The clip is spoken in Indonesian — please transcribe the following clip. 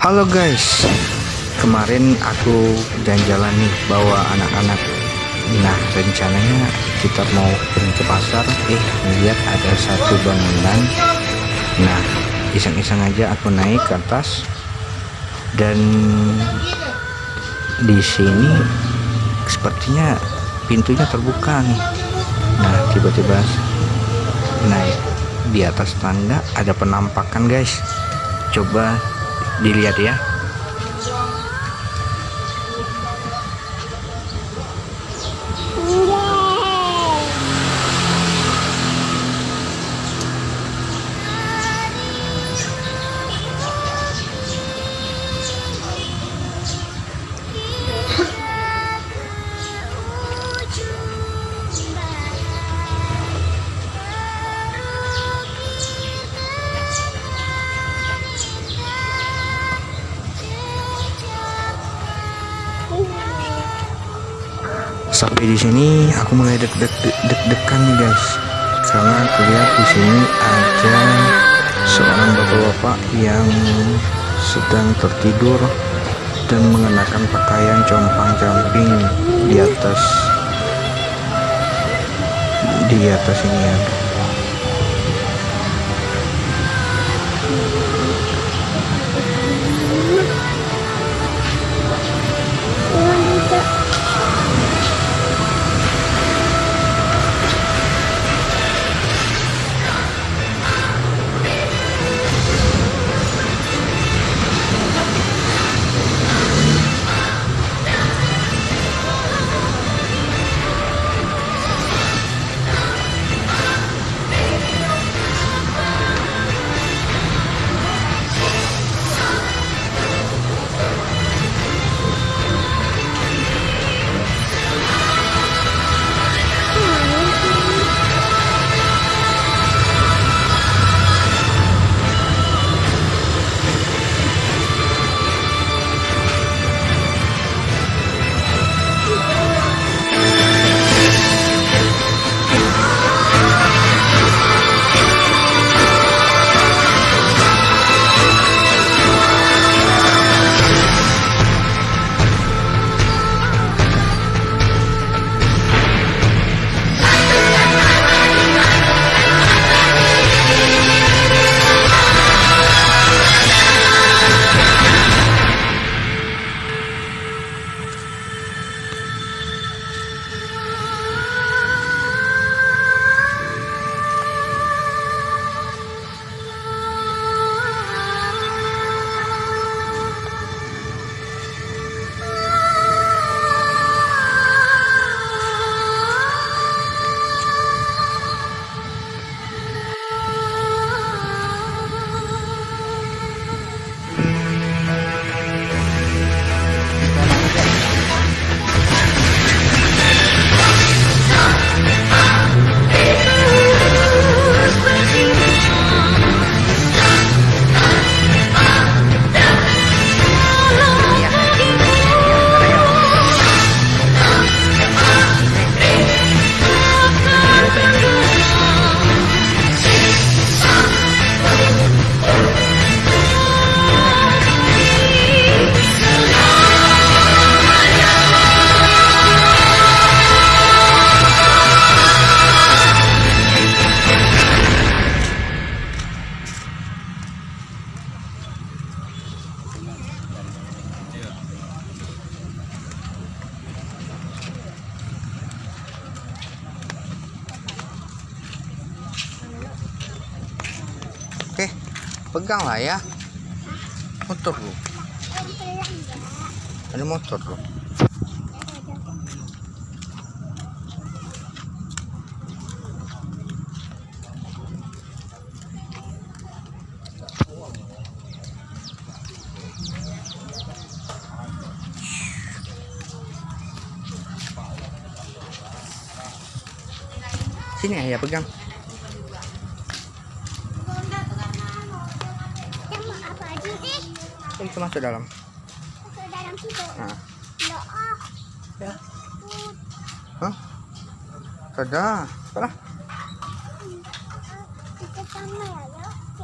Halo guys, kemarin aku jalan-jalan nih bawa anak-anak. Nah rencananya kita mau pergi ke pasar, eh lihat ada satu bangunan. Nah iseng-iseng aja aku naik ke atas dan di sini sepertinya pintunya terbuka nih. Nah tiba-tiba naik di atas tanda ada penampakan guys. Coba dilihat ya sampai di sini aku mulai deg-deg deg-degan nih guys. Karena aku di sini ada seorang bapak-bapak yang sedang tertidur dan mengenakan pakaian compang-camping di atas di atas ini ya pegang lah ya. Motor lu. Ada motor lu. Sini ya pegang. Ini kita masuk dalam. Nah. Ya. Hah? Sudah. Apalah.